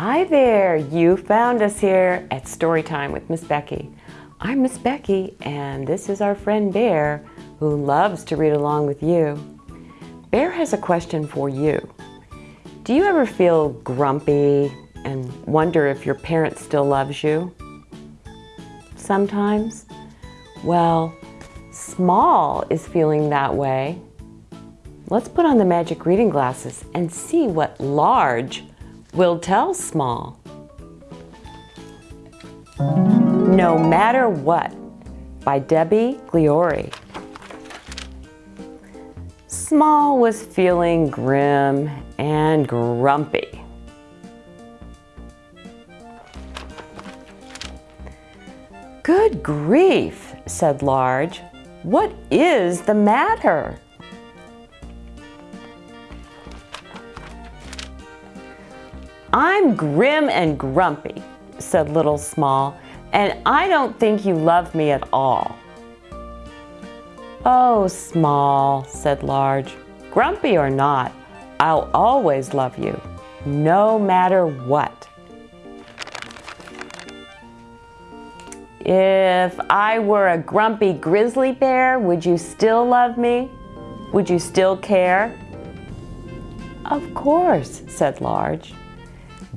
Hi there, you found us here at Storytime with Miss Becky. I'm Miss Becky and this is our friend Bear who loves to read along with you. Bear has a question for you. Do you ever feel grumpy and wonder if your parent still loves you? Sometimes? Well, Small is feeling that way. Let's put on the magic reading glasses and see what Large will tell Small. No Matter What by Debbie Gliori. Small was feeling grim and grumpy. Good grief, said Large. What is the matter? I'm grim and grumpy, said Little Small, and I don't think you love me at all. Oh, Small, said Large, grumpy or not, I'll always love you, no matter what. If I were a grumpy grizzly bear, would you still love me? Would you still care? Of course, said Large.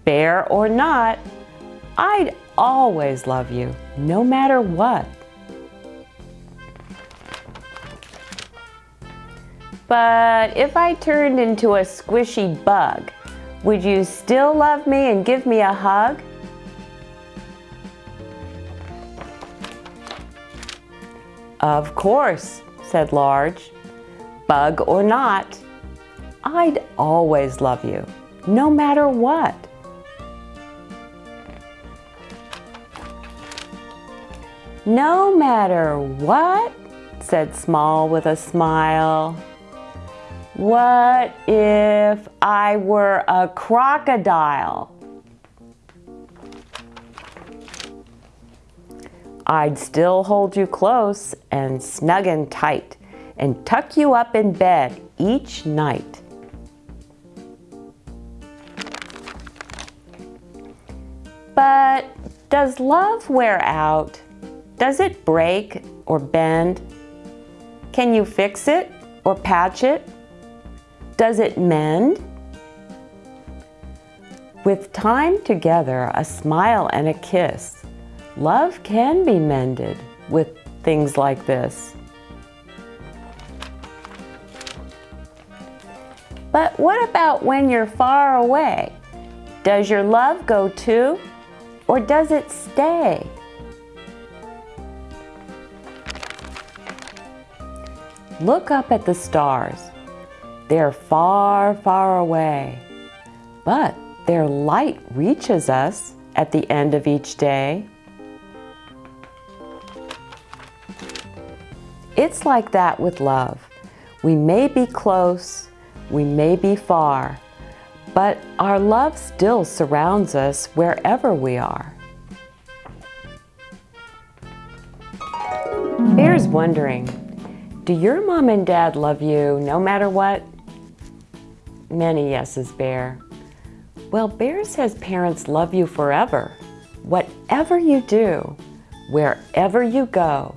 Bear or not, I'd always love you, no matter what. But if I turned into a squishy bug, would you still love me and give me a hug? Of course, said Large. Bug or not, I'd always love you, no matter what. No matter what, said Small with a smile. What if I were a crocodile? I'd still hold you close and snug and tight and tuck you up in bed each night. But does love wear out? Does it break or bend? Can you fix it or patch it? Does it mend? With time together, a smile and a kiss, Love can be mended with things like this. But what about when you're far away? Does your love go too, or does it stay? Look up at the stars. They're far, far away, but their light reaches us at the end of each day. It's like that with love. We may be close, we may be far, but our love still surrounds us wherever we are. Bear's wondering, do your mom and dad love you no matter what? Many yeses, Bear. Well, Bear says parents love you forever. Whatever you do, wherever you go,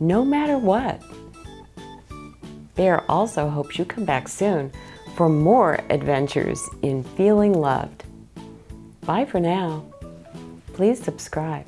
no matter what. Bear also hopes you come back soon for more adventures in feeling loved. Bye for now. Please subscribe.